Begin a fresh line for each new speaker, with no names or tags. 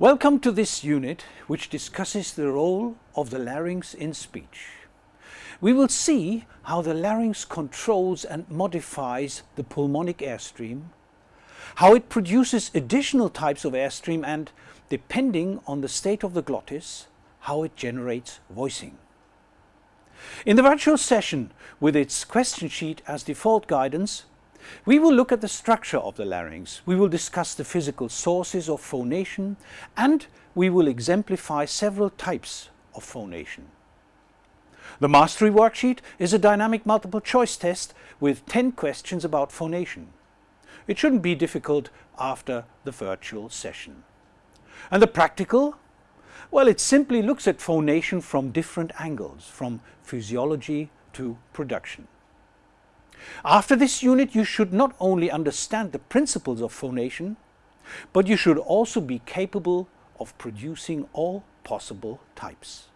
Welcome to this unit which discusses the role of the larynx in speech. We will see how the larynx controls and modifies the pulmonic airstream, how it produces additional types of airstream and, depending on the state of the glottis, how it generates voicing. In the virtual session, with its question sheet as default guidance, we will look at the structure of the larynx, we will discuss the physical sources of phonation and we will exemplify several types of phonation. The mastery worksheet is a dynamic multiple choice test with 10 questions about phonation. It shouldn't be difficult after the virtual session. And the practical? Well, it simply looks at phonation from different angles, from physiology to production. After this unit you should not only understand the principles of phonation, but you should also be capable of producing all possible types.